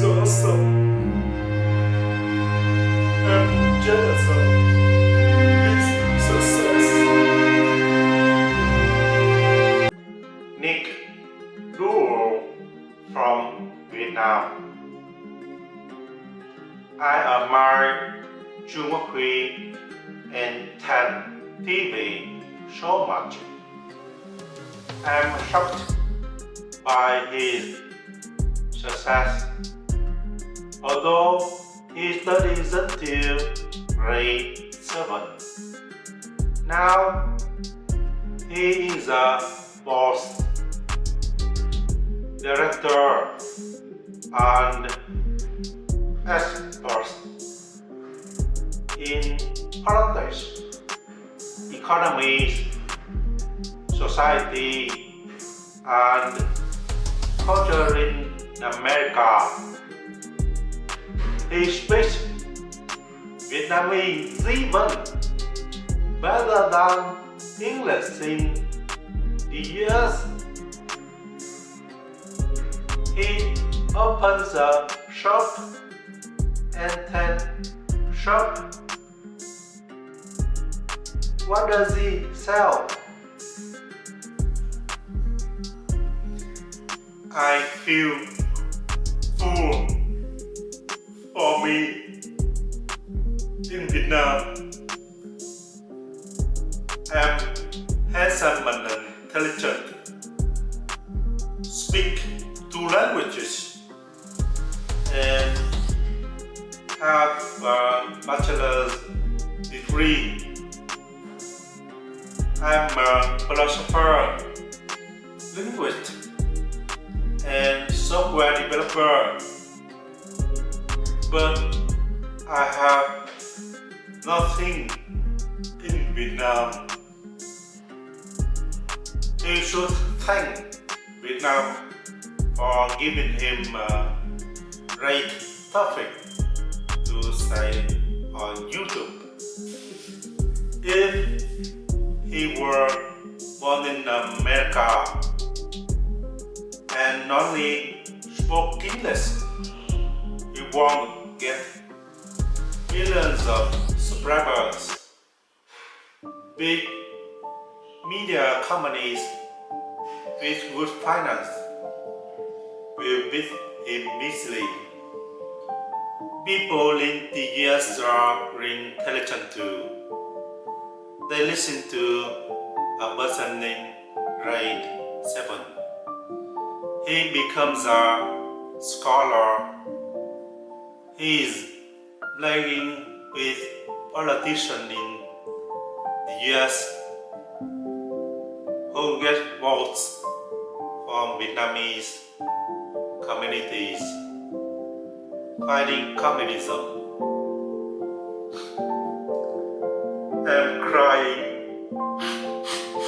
so awesome. I'm jealous of success. Nick Luo from Vietnam. I admire Jung Hui and Tan TV so much. I'm shocked by his success. Although he studies until grade 7. Now he is a boss, director, and expert in politics, economy, society, and culture in America. He speaks Vietnamese even better than English in the US. He opens a shop and then shop. What does he sell? I feel full for me in Vietnam. I'm handsome and intelligent. Speak two languages and have a bachelor's degree. I'm a philosopher, linguist, and software developer. But I have nothing in Vietnam. He should thank Vietnam for giving him a great topic to say on YouTube. If he were born in America and only spoke English, he won't get millions of subscribers. Big media companies with good finance will beat him easily. People in the US are intelligent too. They listen to a person named grade 7. He becomes a scholar. Is playing with politicians in the US who get votes from Vietnamese communities fighting communism. I'm crying